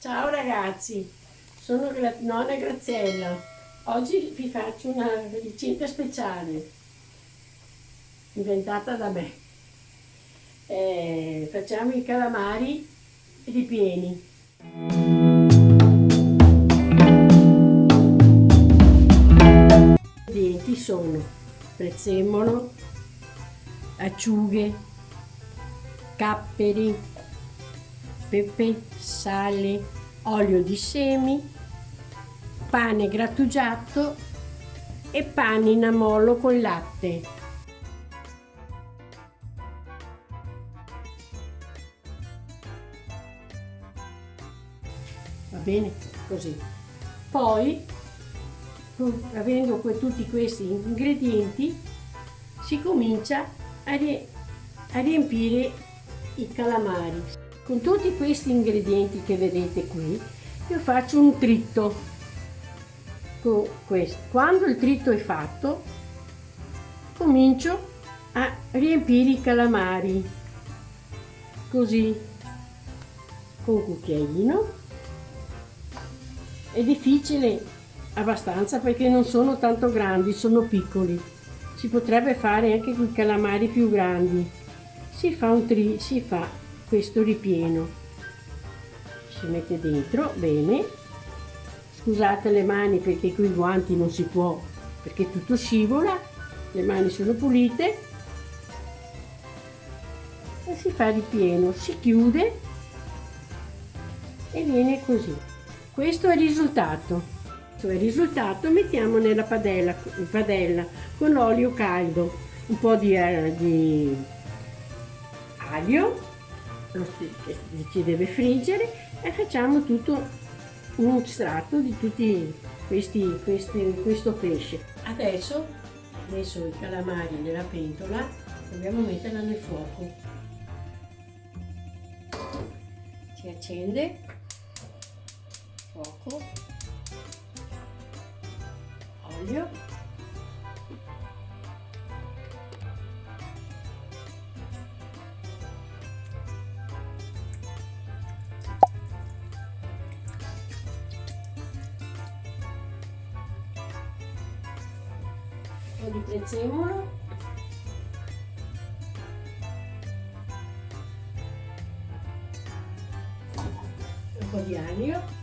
Ciao ragazzi, sono Gra nonna Graziella. Oggi vi faccio una ricetta speciale inventata da me. Eh, facciamo i calamari ripieni. I ingredienti sono prezzemolo, acciughe, capperi, pepe, sale, olio di semi, pane grattugiato e pane in con latte. Va bene? Così. Poi, avendo tutti questi ingredienti, si comincia a, riempire i calamari. Con tutti questi ingredienti che vedete qui, io faccio un tritto con questo. Quando il tritto è fatto, comincio a riempire i calamari, così, con un cucchiaino. È difficile abbastanza perché non sono tanto grandi, sono piccoli. Si potrebbe fare anche con i calamari più grandi. Si fa un tri, si fa questo ripieno. Si mette dentro bene. Scusate le mani perché qui i guanti non si può perché tutto scivola. Le mani sono pulite. E si fa ripieno. Si chiude e viene così. Questo è il risultato. Questo è il risultato mettiamo nella padella, padella con olio caldo un po' di, eh, di aglio si deve friggere e facciamo tutto un strato di tutti questi, questi, questo pesce. Adesso messo i calamari nella pentola dobbiamo metterla nel fuoco. Si accende, fuoco, olio po' di prezzemolo. Un po' di aglio.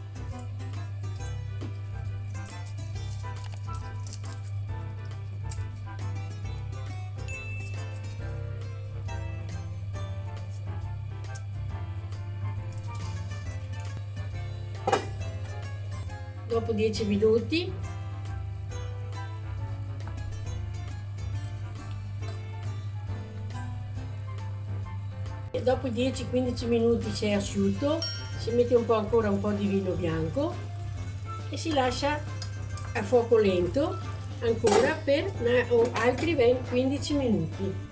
Dopo 10 minuti dopo 10-15 minuti se è asciutto si mette un po' ancora un po' di vino bianco e si lascia a fuoco lento ancora per altri 20, 15 minuti